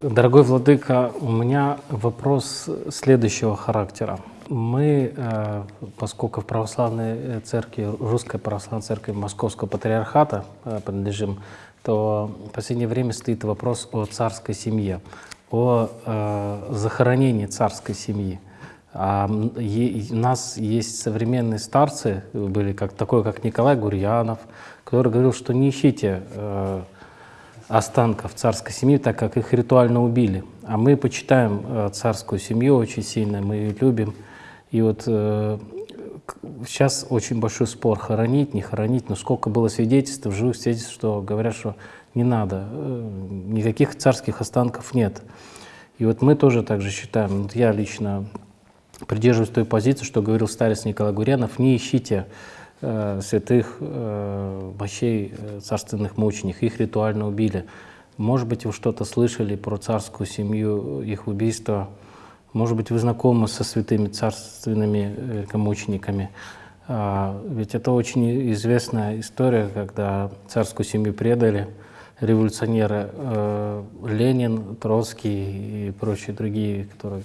Дорогой владыка, у меня вопрос следующего характера. Мы, э, поскольку в православной церкви, русской православной церкви Московского патриархата э, принадлежим, то в последнее время стоит вопрос о царской семье, о э, захоронении царской семьи. А у нас есть современные старцы, были как, такой, как Николай Гурьянов, который говорил, что не ищите останков царской семьи, так как их ритуально убили. А мы почитаем э, царскую семью очень сильно, мы ее любим. И вот э, сейчас очень большой спор, хоронить, не хоронить, но сколько было свидетельств, живых свидетельств, что говорят, что не надо, э, никаких царских останков нет. И вот мы тоже так же считаем, вот я лично придерживаюсь той позиции, что говорил старец Николай Гурянов, не ищите святых э, мощей э, царственных мучеников, их ритуально убили. Может быть, вы что-то слышали про царскую семью, их убийство. Может быть, вы знакомы со святыми царственными мучениками. А, ведь это очень известная история, когда царскую семью предали революционеры Ленин, Троцкий и прочие другие, которые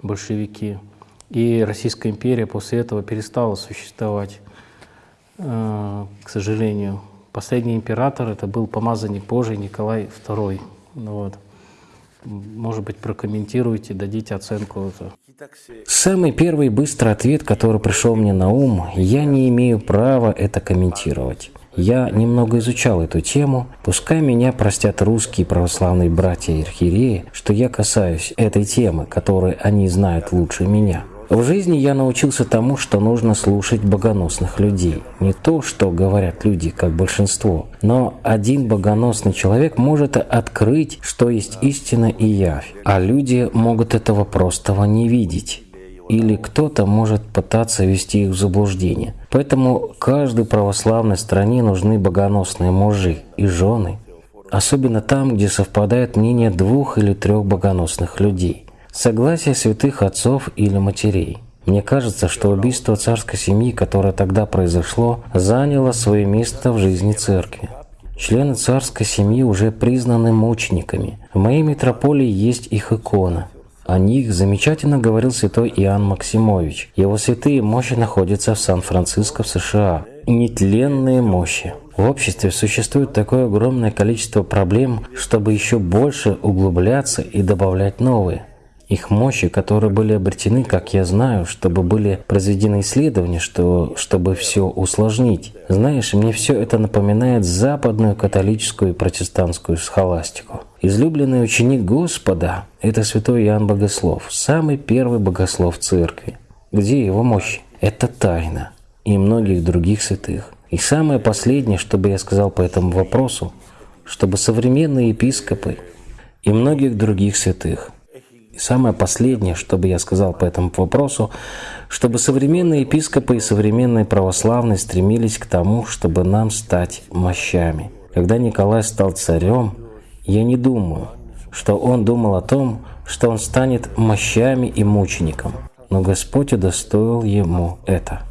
большевики. И Российская империя после этого перестала существовать. Э, к сожалению. Последний император это был помазанник Божий Николай II. Ну вот. Может быть, прокомментируйте, дадите оценку. Самый первый быстрый ответ, который пришел мне на ум, я не имею права это комментировать. Я немного изучал эту тему, пускай меня простят русские православные братья и архиереи, что я касаюсь этой темы, которую они знают лучше меня. В жизни я научился тому, что нужно слушать богоносных людей. Не то, что говорят люди, как большинство, но один богоносный человек может открыть, что есть истина и явь, а люди могут этого простого не видеть или кто-то может пытаться ввести их в заблуждение. Поэтому каждой православной стране нужны богоносные мужи и жены, особенно там, где совпадает мнение двух или трех богоносных людей согласие святых отцов или матерей. Мне кажется, что убийство царской семьи, которое тогда произошло, заняло свое место в жизни церкви. Члены царской семьи уже признаны мучениками. В моей митрополии есть их икона. О них замечательно говорил святой Иоанн Максимович. Его святые мощи находятся в Сан-Франциско в США. Нетленные мощи. В обществе существует такое огромное количество проблем, чтобы еще больше углубляться и добавлять новые их мощи, которые были обретены, как я знаю, чтобы были произведены исследования, что, чтобы все усложнить. Знаешь, мне все это напоминает западную католическую и протестантскую схоластику. Излюбленный ученик Господа – это святой Иоанн Богослов, самый первый богослов церкви. Где его мощь? Это тайна. И многих других святых. И самое последнее, что бы я сказал по этому вопросу, чтобы современные епископы и многих других святых – самое последнее, что бы я сказал по этому вопросу, чтобы современные епископы и современные православные стремились к тому, чтобы нам стать мощами. Когда Николай стал царем, я не думаю, что он думал о том, что он станет мощами и мучеником, но Господь удостоил ему это.